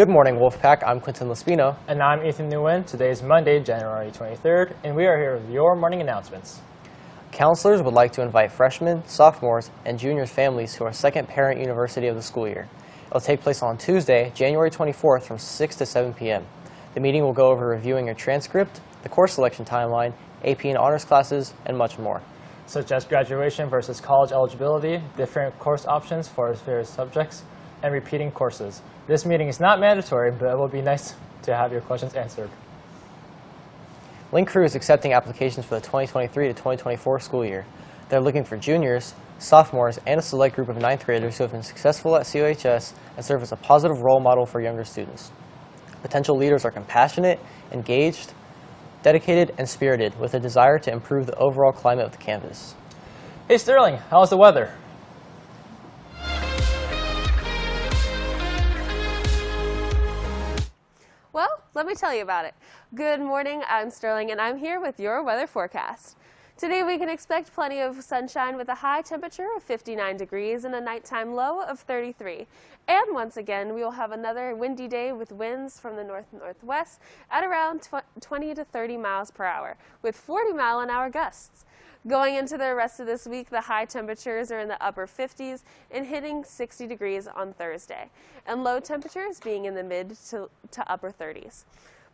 Good morning, Wolfpack. I'm Quinton Lespino. And I'm Ethan Nguyen. Today is Monday, January 23rd, and we are here with your morning announcements. Counselors would like to invite freshmen, sophomores, and juniors' families to our second parent university of the school year. It will take place on Tuesday, January 24th from 6 to 7 p.m. The meeting will go over reviewing your transcript, the course selection timeline, AP and honors classes, and much more. such as graduation versus college eligibility, different course options for various subjects, and repeating courses. This meeting is not mandatory, but it will be nice to have your questions answered. Link Crew is accepting applications for the 2023 to 2024 school year. They're looking for juniors, sophomores, and a select group of ninth graders who have been successful at COHS and serve as a positive role model for younger students. Potential leaders are compassionate, engaged, dedicated, and spirited with a desire to improve the overall climate of the campus. Hey Sterling, how's the weather? Let me tell you about it. Good morning, I'm Sterling, and I'm here with your weather forecast. Today we can expect plenty of sunshine with a high temperature of 59 degrees and a nighttime low of 33. And once again, we will have another windy day with winds from the north-northwest at around tw 20 to 30 miles per hour, with 40 mile an hour gusts. Going into the rest of this week, the high temperatures are in the upper 50s and hitting 60 degrees on Thursday, and low temperatures being in the mid to, to upper 30s.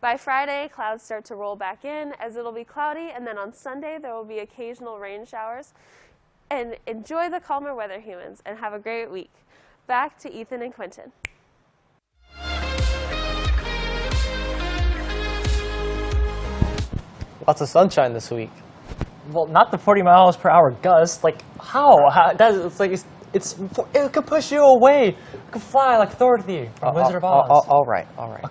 By Friday, clouds start to roll back in as it'll be cloudy, and then on Sunday, there will be occasional rain showers. And enjoy the calmer weather, humans, and have a great week. Back to Ethan and Quinton. Lots of sunshine this week. Well, not the 40 miles per hour gust. Like, how? how that, it's like, it's, it's, it could push you away. It could fly like Dorothy from uh, Wizard of All- Oz. all- all right, all right.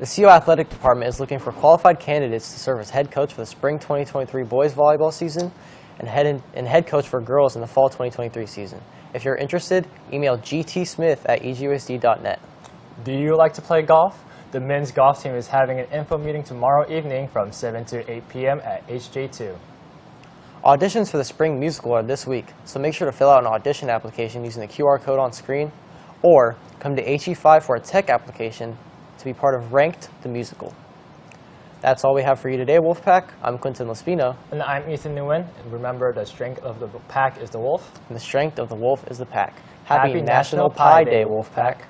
The CO Athletic Department is looking for qualified candidates to serve as head coach for the spring 2023 boys volleyball season and head, in, and head coach for girls in the fall 2023 season. If you're interested, email gtsmith at E eusd.net. Do you like to play golf? The men's golf team is having an info meeting tomorrow evening from 7 to 8 p.m. at HJ2. Auditions for the spring musical are this week, so make sure to fill out an audition application using the QR code on screen, or come to HE5 for a tech application to be part of Ranked the Musical. That's all we have for you today, Wolfpack. I'm Quinton Lespino, And I'm Ethan Nguyen. And remember, the strength of the pack is the wolf. and the strength of the wolf is the pack. Happy National Pie Day, Wolfpack.